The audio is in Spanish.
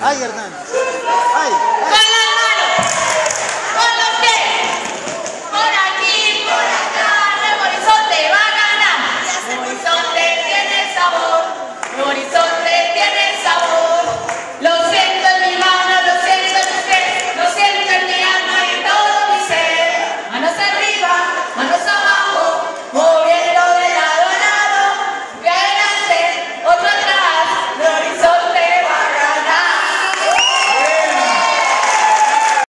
Ay, Hernán. Ay.